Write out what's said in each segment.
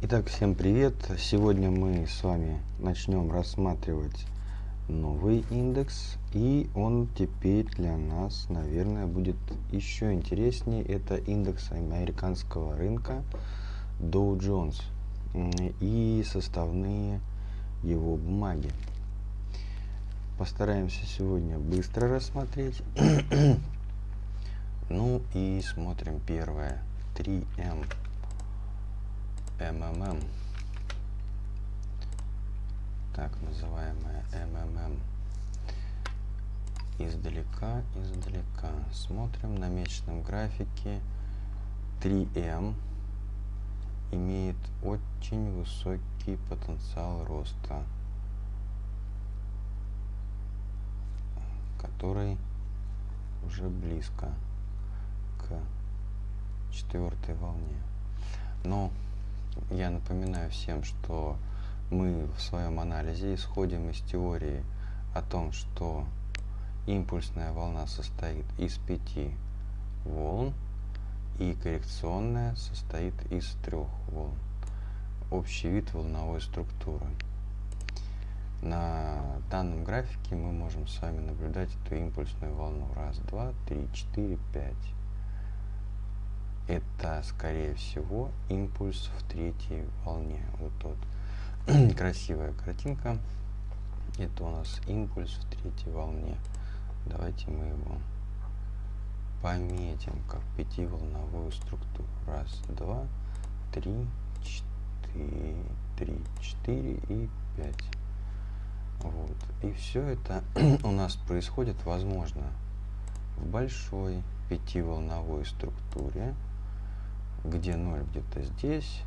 Итак, всем привет! Сегодня мы с вами начнем рассматривать новый индекс, и он теперь для нас, наверное, будет еще интереснее. Это индекс американского рынка Dow Jones и составные его бумаги. Постараемся сегодня быстро рассмотреть. ну и смотрим первое. 3M МММ. Так называемая МММ. Издалека, издалека. Смотрим на месячном графике. 3М имеет очень высокий потенциал роста, который уже близко к четвертой волне. Но я напоминаю всем, что мы в своем анализе исходим из теории о том, что импульсная волна состоит из пяти волн, и коррекционная состоит из трех волн. Общий вид волновой структуры. На данном графике мы можем с вами наблюдать эту импульсную волну. Раз, два, три, четыре, пять это, скорее всего, импульс в третьей волне. Вот тот красивая картинка. Это у нас импульс в третьей волне. Давайте мы его пометим как пятиволновую структуру. Раз, два, три, четыре, три, четыре и пять. Вот. И все это у нас происходит, возможно, в большой пятиволновой структуре где 0 где-то здесь.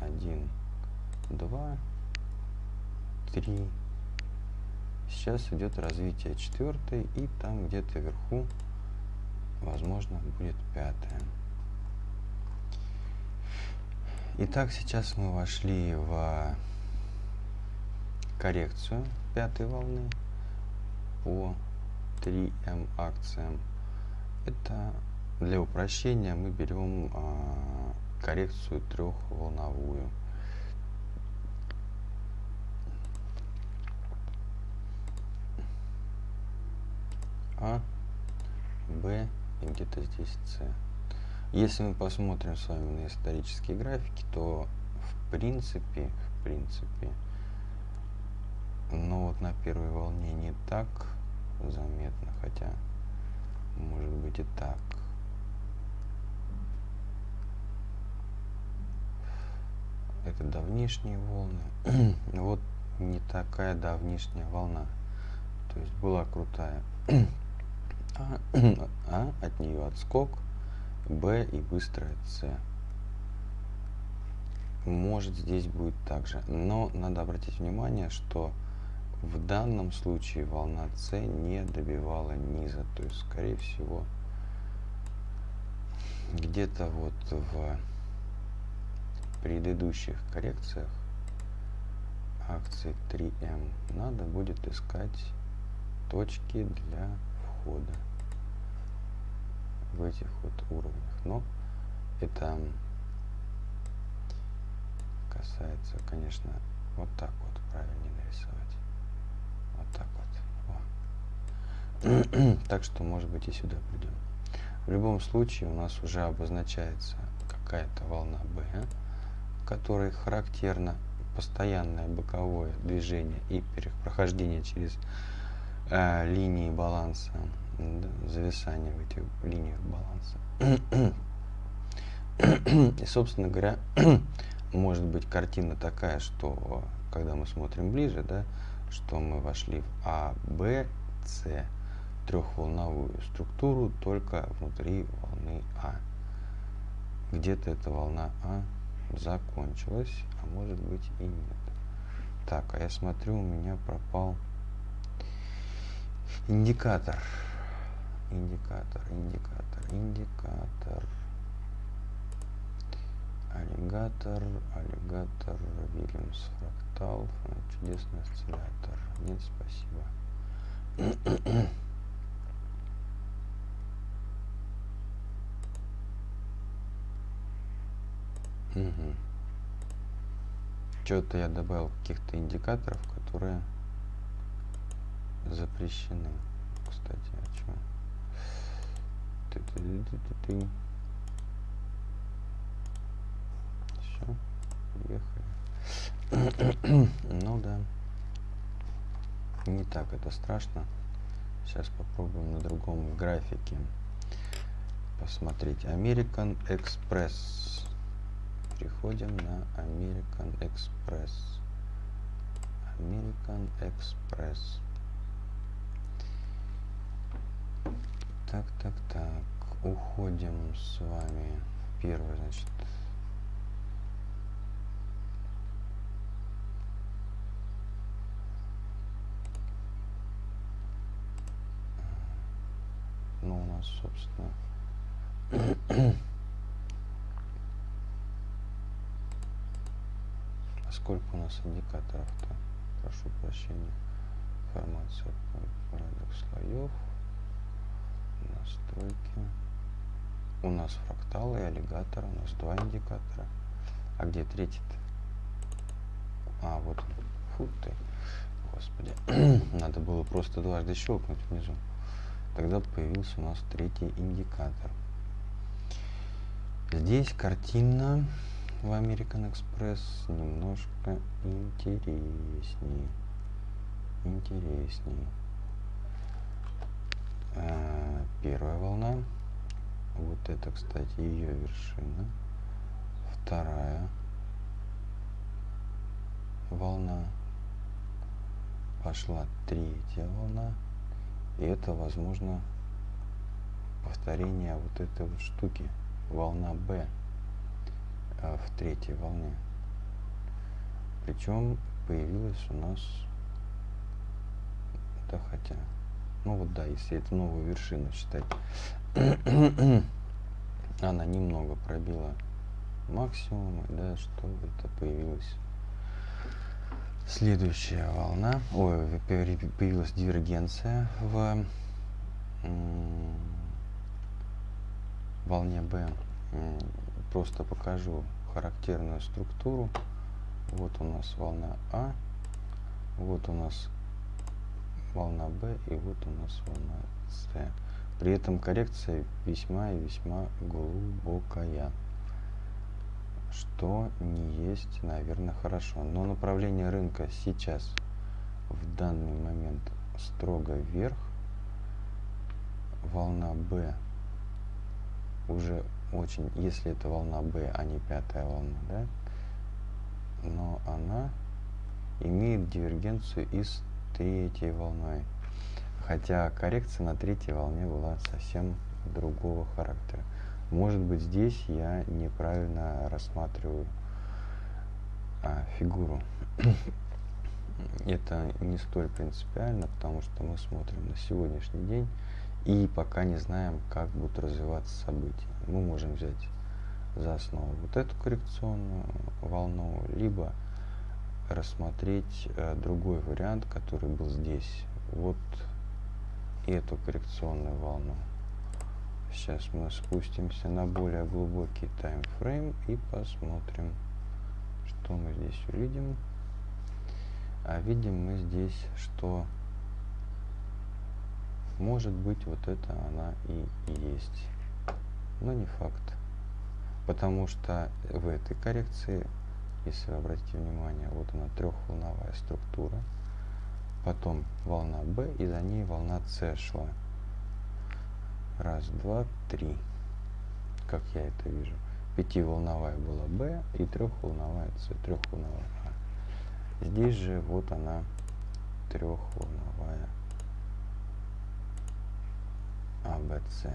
1 2 3 сейчас идет развитие четвертой и там где-то вверху возможно будет пятая. Итак, сейчас мы вошли в коррекцию пятой волны по 3М акциям. Это для упрощения мы берем а, коррекцию трехволновую. А, Б и где-то здесь С. Если мы посмотрим с вами на исторические графики, то в принципе, в принципе, но вот на первой волне не так заметно, хотя может быть и так. Это давнишние волны. вот не такая давнишняя волна. То есть была крутая. а, а от нее отскок, Б и быстрая С. Может здесь будет также. Но надо обратить внимание, что в данном случае волна С не добивала низа. То есть, скорее всего, где-то вот в предыдущих коррекциях акции 3М надо будет искать точки для входа в этих вот уровнях. Но это касается, конечно, вот так вот правильнее нарисовать. Вот так вот. О. так что, может быть, и сюда придем. В любом случае у нас уже обозначается какая-то волна B которой характерно постоянное боковое движение и прохождение через э, линии баланса, да, зависание в этих линиях баланса. И, собственно говоря, может быть картина такая, что когда мы смотрим ближе, да, что мы вошли в А, Б, С, трехволновую структуру только внутри волны А. Где-то эта волна А закончилась, а может быть и нет. Так, а я смотрю, у меня пропал индикатор. Индикатор, индикатор, индикатор. Аллигатор, аллигатор, Вильямс фрактал, чудесный осциллятор. Нет, спасибо. Угу. Что-то я добавил каких-то индикаторов, которые запрещены. Кстати, о чем? Ты -ты -ты -ты -ты -ты. Все, ну да. Не так это страшно. Сейчас попробуем на другом графике посмотреть. American Express. Переходим на American Express. American Express. Так, так, так. Уходим с вами. Первый, значит, ну, у нас, собственно, а нас индикаторов-то? Прошу прощения. Информация порядок слоев. Настройки. У нас фракталы и аллигатор. У нас два индикатора. А где третий-то? А, вот. Фу ты. Господи. Надо было просто дважды щелкнуть внизу тогда появился у нас третий индикатор. Здесь картина в American Express немножко интереснее. Интереснее. А, первая волна. Вот это, кстати, ее вершина. Вторая волна. Пошла третья волна. И это, возможно, повторение вот этой вот штуки, волна э, в третьей волне. Причем появилась у нас, да хотя, ну вот да, если это новую вершину считать, она немного пробила максимум, да, что это появилось Следующая волна, ой, появилась дивергенция в волне B. Просто покажу характерную структуру. Вот у нас волна А, вот у нас волна B и вот у нас волна С. При этом коррекция весьма и весьма глубокая что не есть, наверное, хорошо. Но направление рынка сейчас, в данный момент, строго вверх. Волна B уже очень, если это волна B, а не пятая волна, да, но она имеет дивергенцию и с третьей волной. Хотя коррекция на третьей волне была совсем другого характера. Может быть, здесь я неправильно рассматриваю а, фигуру. Это не столь принципиально, потому что мы смотрим на сегодняшний день и пока не знаем, как будут развиваться события. Мы можем взять за основу вот эту коррекционную волну, либо рассмотреть э, другой вариант, который был здесь. Вот эту коррекционную волну. Сейчас мы спустимся на более глубокий таймфрейм и посмотрим, что мы здесь увидим. А видим мы здесь, что может быть вот это она и есть. Но не факт. Потому что в этой коррекции, если вы обратите внимание, вот она трехволновая структура, потом волна B и за ней волна C шла. Раз, два, три. Как я это вижу. Пятиволновая была B и трехволновая C. Трехволновая А. Здесь же вот она трехволновая АБЦ.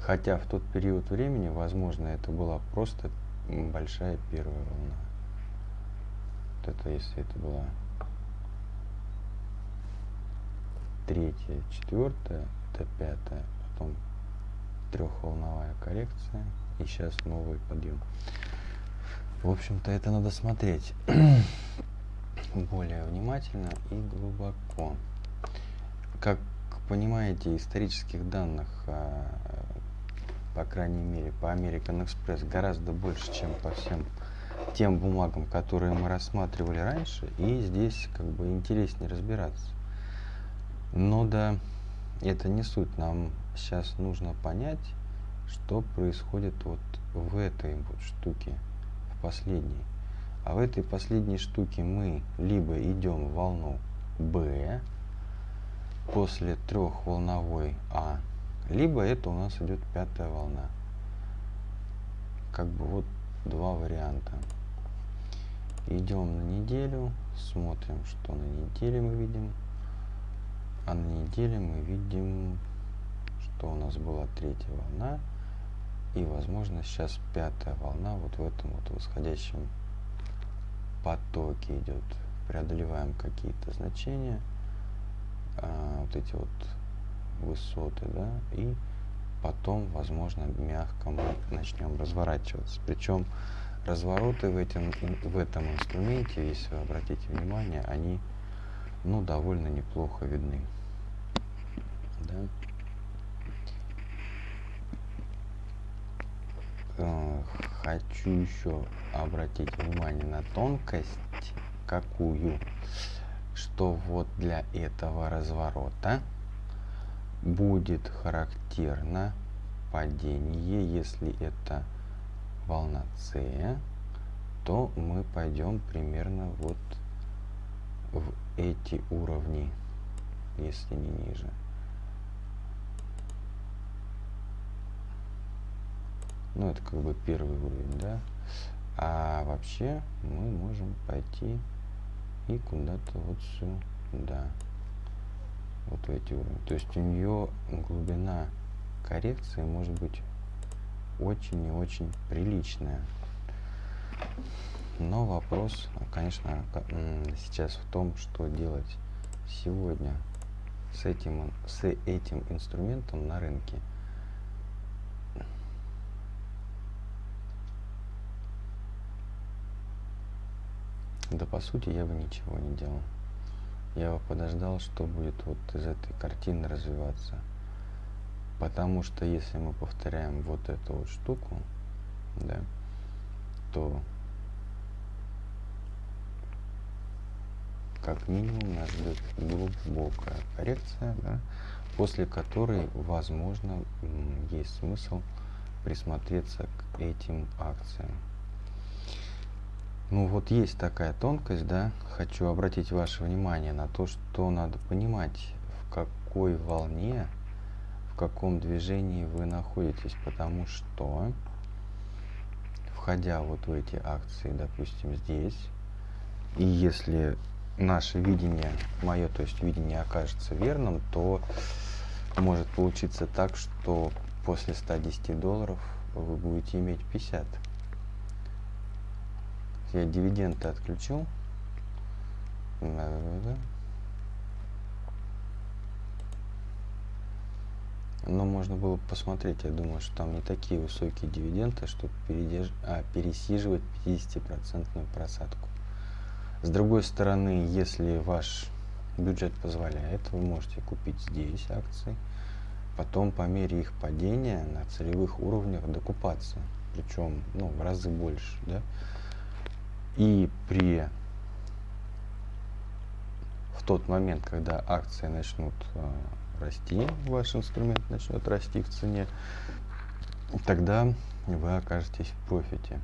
Хотя в тот период времени, возможно, это была просто большая первая волна это если это была третья, четвертая, это пятая, потом трехволновая коррекция и сейчас новый подъем. В общем-то, это надо смотреть более внимательно и глубоко. Как понимаете, исторических данных, а, по крайней мере, по American Express гораздо больше, чем по всем тем бумагам, которые мы рассматривали раньше, и здесь как бы интереснее разбираться. Но да, это не суть. Нам сейчас нужно понять, что происходит вот в этой вот штуке, последней. А в этой последней штуке мы либо идем в волну B после трехволновой А, либо это у нас идет пятая волна. Как бы вот два варианта. Идем на неделю, смотрим, что на неделе мы видим. А на неделе мы видим, что у нас была третья волна. И, возможно, сейчас пятая волна вот в этом вот восходящем потоке идет. Преодолеваем какие-то значения, а, вот эти вот высоты, да, и потом, возможно, мягко мы начнем разворачиваться. Причем развороты в, этом в этом инструменте, если вы обратите внимание, они ну, довольно неплохо видны. Да? Хочу еще обратить внимание на тонкость, какую, что вот для этого разворота будет характерно падение, если это волна С, то мы пойдем примерно вот в эти уровни, если не ниже. Ну, это как бы первый уровень, да. А вообще мы можем пойти и куда-то вот сюда. Вот в эти уровни. То есть у нее глубина коррекции может быть очень и очень приличная. Но вопрос, конечно, сейчас в том, что делать сегодня с этим, с этим инструментом на рынке. Да, по сути, я бы ничего не делал. Я бы подождал, что будет вот из этой картины развиваться. Потому что если мы повторяем вот эту вот штуку, да, то как минимум нас ждет глубокая коррекция, да, после которой, возможно, есть смысл присмотреться к этим акциям. Ну вот есть такая тонкость, да, хочу обратить ваше внимание на то, что надо понимать, в какой волне, в каком движении вы находитесь, потому что, входя вот в эти акции, допустим, здесь, и если наше видение, мое, то есть видение окажется верным, то может получиться так, что после 110 долларов вы будете иметь 50. Я дивиденды отключил. Но можно было посмотреть, я думаю, что там не такие высокие дивиденды, чтобы передерж... а, пересиживать 50% просадку. С другой стороны, если ваш бюджет позволяет, вы можете купить здесь акции, потом по мере их падения на целевых уровнях докупаться, причем ну, в разы больше. Да? И при в тот момент, когда акции начнут э, расти, ваш инструмент начнет расти в цене, тогда вы окажетесь в профите.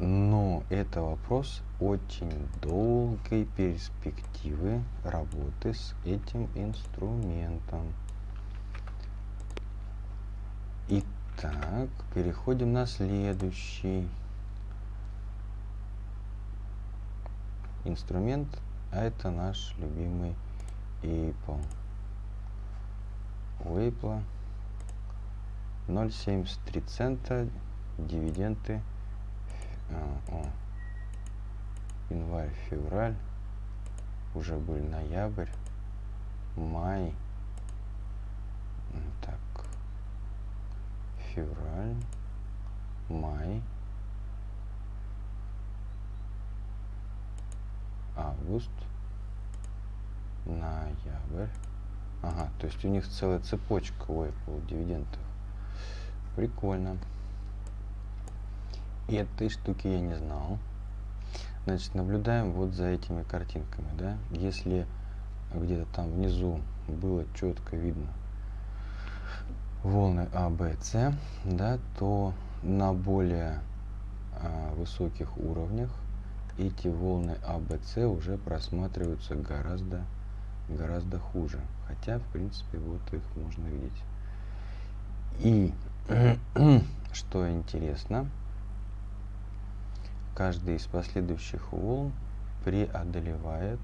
Но это вопрос очень долгой перспективы работы с этим инструментом. Итак, переходим на следующий инструмент, а это наш любимый Apple. У Apple 0,73 цента дивиденды а, о, январь, февраль, уже был ноябрь, май, так, февраль, май, август, ноябрь, Ага, то есть у них целая цепочка у Apple дивидендов. Прикольно. И этой штуки я не знал. Значит, наблюдаем вот за этими картинками, да. Если где-то там внизу было четко видно волны А, Б, С, да, то на более а, высоких уровнях эти волны А, Б, С уже просматриваются гораздо, гораздо хуже. Хотя, в принципе, вот их можно видеть. И что интересно, каждый из последующих волн преодолевает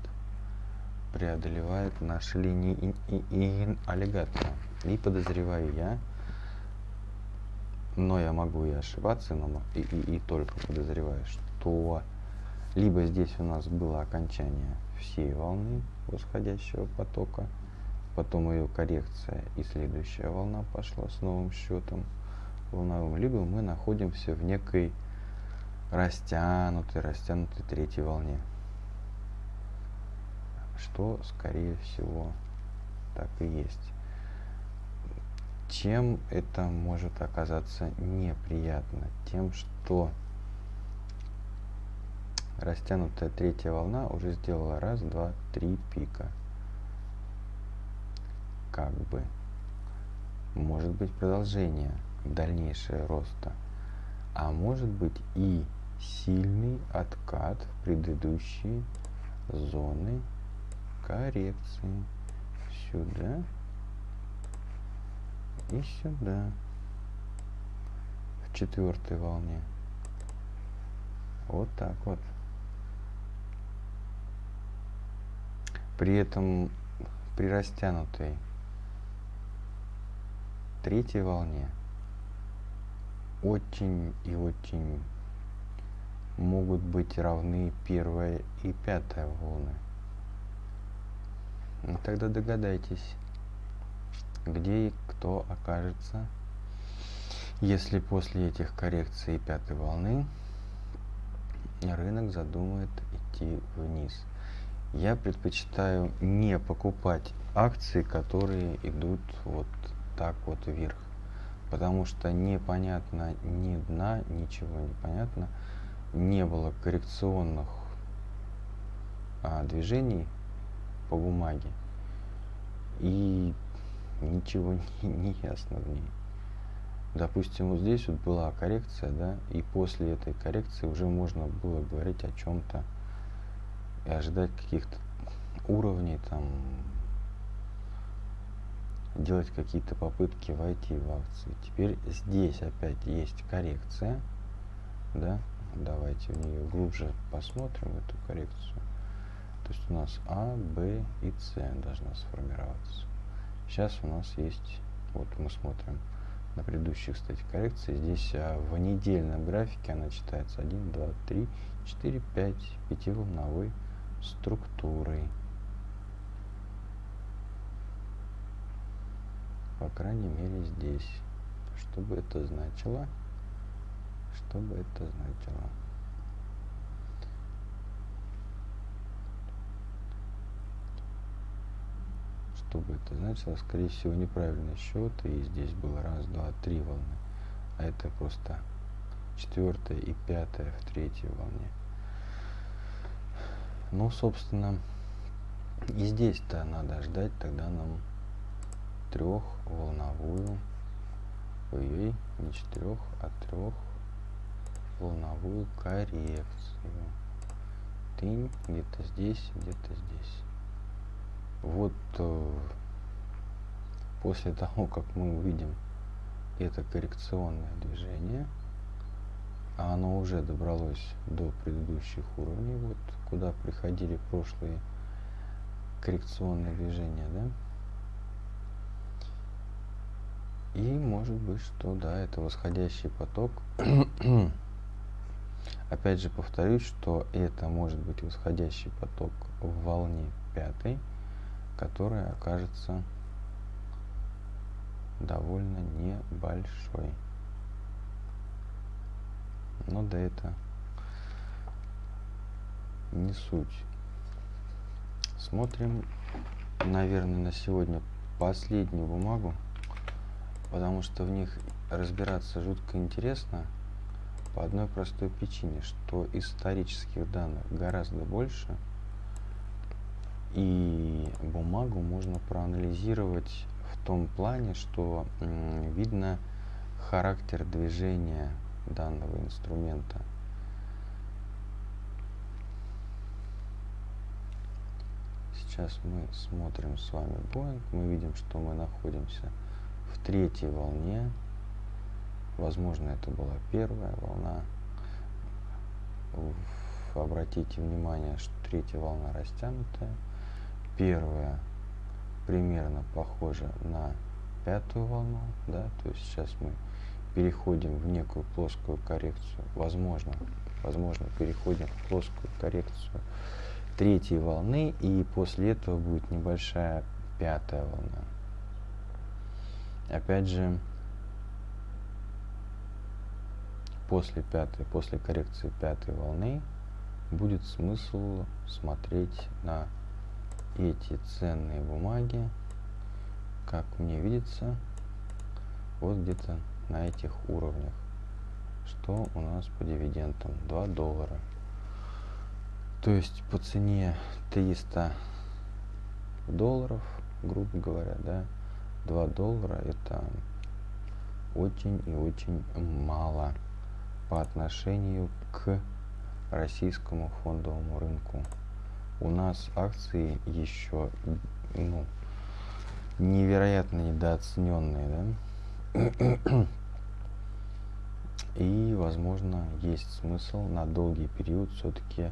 преодолевает наши линии аллигатора. И подозреваю я, но я могу и ошибаться, но и, и, и только подозреваю, что либо здесь у нас было окончание всей волны восходящего потока, потом ее коррекция и следующая волна пошла с новым счетом волновым, либо мы находимся в некой растянутой, растянутой третьей волне. Что, скорее всего, так и есть. Чем это может оказаться неприятно? Тем, что растянутая третья волна уже сделала раз, два, три пика. Как бы. Может быть продолжение, дальнейшее роста. А может быть и сильный откат в предыдущие зоны коррекции. Сюда и сюда в четвертой волне вот так вот при этом при растянутой третьей волне очень и очень могут быть равны первая и пятая волны. Ну, тогда догадайтесь, где и кто окажется, если после этих коррекций пятой волны рынок задумает идти вниз. Я предпочитаю не покупать акции, которые идут вот так вот вверх. Потому что непонятно ни дна, ничего не понятно. Не было коррекционных а, движений по бумаге. И ничего не, не ясно в ней. Допустим, вот здесь вот была коррекция, да, и после этой коррекции уже можно было говорить о чем-то и ожидать каких-то уровней, там, делать какие-то попытки войти в акции. Теперь здесь опять есть коррекция, да, давайте в нее глубже посмотрим, эту коррекцию. То есть у нас А, Б и С должна сформироваться. Сейчас у нас есть, вот мы смотрим на предыдущие, кстати, коррекции. Здесь а, в недельном графике она читается 1, 2, 3, 4, 5, пятиволновой структурой. По крайней мере здесь. Что бы это значило? Что бы это значило? что бы это значило, скорее всего, неправильный счет, и здесь было раз, два, три волны, а это просто четвертая и пятая в третьей волне. Ну, собственно, и здесь-то надо ждать тогда нам трехволновую, ой, не четырех, а трех волновую коррекцию. Тынь где-то здесь, где-то здесь вот э, после того, как мы увидим это коррекционное движение, а оно уже добралось до предыдущих уровней, вот куда приходили прошлые коррекционные движения, да? И может быть, что да, это восходящий поток. Опять же повторюсь, что это может быть восходящий поток в волне пятой которая окажется довольно небольшой. Но да это не суть. Смотрим, наверное, на сегодня последнюю бумагу, потому что в них разбираться жутко интересно по одной простой причине, что исторических данных гораздо больше, и бумагу можно проанализировать в том плане, что видно характер движения данного инструмента. Сейчас мы смотрим с вами Boeing, мы видим, что мы находимся в третьей волне. Возможно, это была первая волна. Обратите внимание, что третья волна растянутая. Первая примерно похожа на пятую волну, да, то есть сейчас мы переходим в некую плоскую коррекцию, возможно, возможно, переходим в плоскую коррекцию третьей волны, и после этого будет небольшая пятая волна. Опять же, после пятой, после коррекции пятой волны будет смысл смотреть на эти ценные бумаги, как мне видится, вот где-то на этих уровнях. Что у нас по дивидендам? 2 доллара. То есть по цене 300 долларов, грубо говоря, да, 2 доллара это очень и очень мало по отношению к российскому фондовому рынку. У нас акции еще ну, невероятно недооцененные, да? И, возможно, есть смысл на долгий период все-таки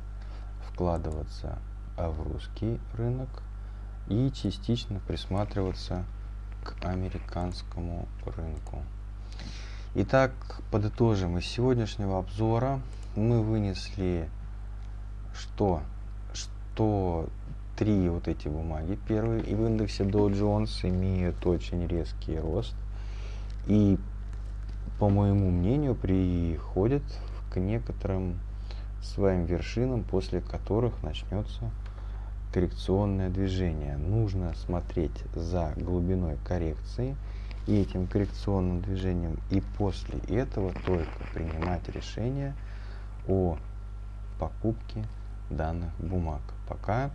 вкладываться в русский рынок и частично присматриваться к американскому рынку. Итак, подытожим из сегодняшнего обзора мы вынесли что? Что три вот эти бумаги первые и в индексе Dow Jones имеют очень резкий рост и по моему мнению, приходит к некоторым своим вершинам, после которых начнется коррекционное движение. Нужно смотреть за глубиной коррекции и этим коррекционным движением, и после этого только принимать решение о покупке данных бумаг. Пока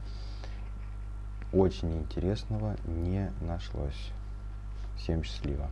очень интересного не нашлось. Всем счастливо.